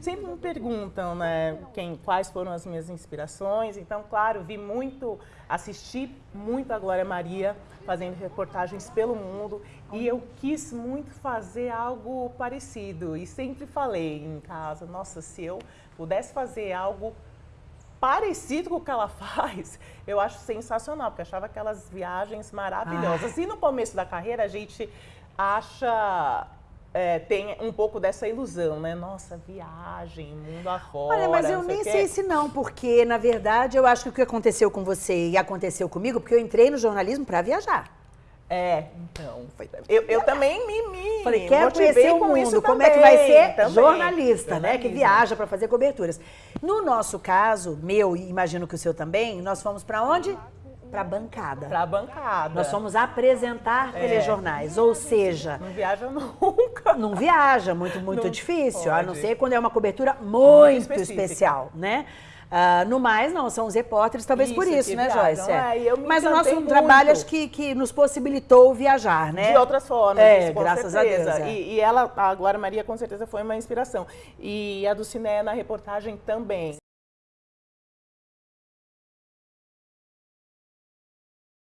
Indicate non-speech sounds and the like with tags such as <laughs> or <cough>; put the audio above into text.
Sempre me perguntam, né, quem, quais foram as minhas inspirações. Então, claro, vi muito, assisti muito a Glória Maria fazendo reportagens pelo mundo e eu quis muito fazer algo parecido. E sempre falei em casa, nossa, se eu pudesse fazer algo parecido com o que ela <laughs> faz, eu acho sensacional, porque achava aquelas viagens maravilhosas. E no começo da carreira a gente acha é, tem um pouco dessa ilusão, né? Nossa, viagem, mundo afora. Olha, mas eu sei nem sei se não, porque na verdade eu acho que o que aconteceu com você e aconteceu comigo, porque eu entrei no jornalismo para viajar. É, então. foi- eu, eu também me, me Falei, quero conhecer o com mundo, isso como é que vai também, ser também. jornalista, né? Que viaja para fazer coberturas. No nosso caso, meu e imagino que o seu também, nós fomos para onde? Para bancada. Pra bancada. Nós fomos apresentar É. telejornais, ou seja, Não viaja nunca. não viaja, muito, muito Não difícil, a não pode. ser quando é uma cobertura muito específica. especial, né? Ah, no mais, não, são os repórteres, talvez por Isso, isso, que né, viajam. Joyce? É, me Mas o nosso encantei trabalho muito. acho que, que nos possibilitou viajar, né? De outras formas, É, isso, graças a certeza. Deus, é. E, e ela, a Glória Maria, com certeza foi uma inspiração. E a do Ciné na reportagem também.